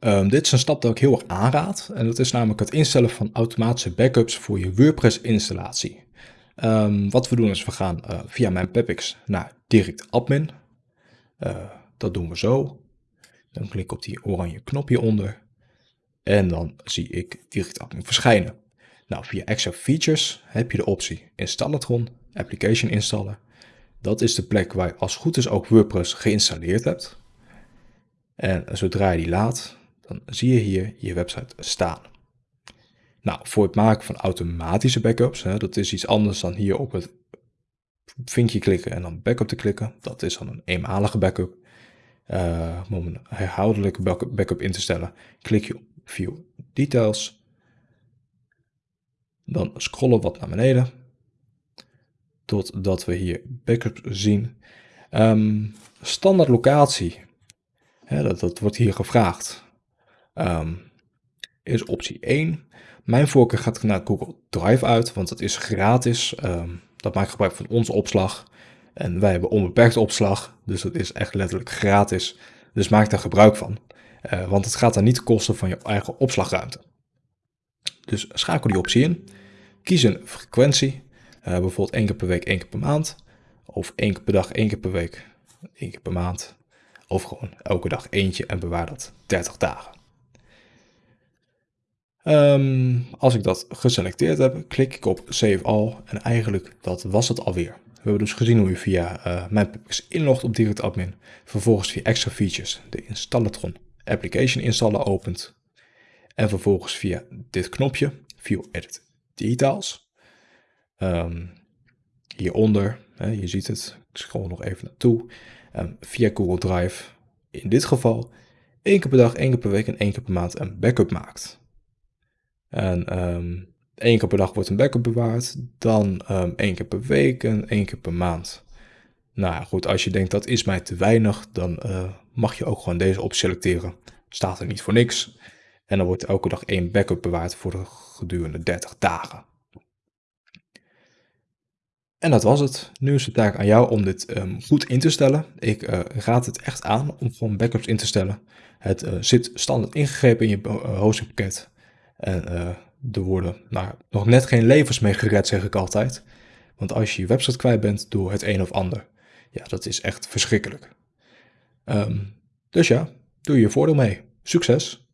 Ehm, dit is een stap dat ik heel erg aanraad. En dat is namelijk het instellen van automatische backups voor je WordPress installatie. Ehm, wat we doen is we gaan uh, via mijn Pepix naar direct admin. Uh, dat doen we zo. Dan klik ik op die oranje knopje onder. En dan zie ik direct admin verschijnen. Nou, via extra features heb je de optie Installatron, Application installen. Dat is de plek waar je als goed is ook WordPress geïnstalleerd hebt. En zodra je die laat, dan zie je hier je website staan. Nou, voor het maken van automatische backups, hè, dat is iets anders dan hier op het vinkje klikken en dan backup te klikken. Dat is dan een eenmalige backup. Uh, om een herhaaldelijke backup in te stellen, klik je op View Details. Dan scrollen wat naar beneden, totdat we hier backup zien. Um, standaard locatie, dat wordt hier gevraagd, um, is optie 1. Mijn voorkeur gaat naar Google Drive uit, want het is gratis. Um, dat maakt gebruik van onze opslag. En wij hebben onbeperkte opslag, dus het is echt letterlijk gratis. Dus maak daar gebruik van. Uh, want het gaat dan niet kosten van je eigen opslagruimte. Dus schakel die optie in. Kies een frequentie. Uh, bijvoorbeeld één keer per week, één keer per maand. Of één keer per dag, één keer per week, één keer per maand. Of gewoon elke dag eentje en bewaar dat 30 dagen. Um, als ik dat geselecteerd heb, klik ik op Save All en eigenlijk dat was het alweer. We hebben dus gezien hoe je via uh, mijn Pipix inlogt op Direct Admin, vervolgens via extra features de Installatron Application installer opent en vervolgens via dit knopje, View Edit Details, um, hieronder, hè, je ziet het, ik scroll nog even naartoe, um, via Google Drive, in dit geval één keer per dag, één keer per week en één keer per maand een backup maakt. En um, één keer per dag wordt een backup bewaard, dan um, één keer per week en één keer per maand. Nou goed, als je denkt dat is mij te weinig, dan uh, mag je ook gewoon deze optie selecteren. Staat er niet voor niks. En dan wordt elke dag één backup bewaard voor de gedurende 30 dagen. En dat was het. Nu is het taak aan jou om dit um, goed in te stellen. Ik uh, raad het echt aan om gewoon backups in te stellen. Het uh, zit standaard ingegrepen in je hostingpakket. En uh, er worden nou, nog net geen levens mee gered, zeg ik altijd. Want als je je website kwijt bent door het een of ander, ja, dat is echt verschrikkelijk. Um, dus ja, doe je voordeel mee. Succes!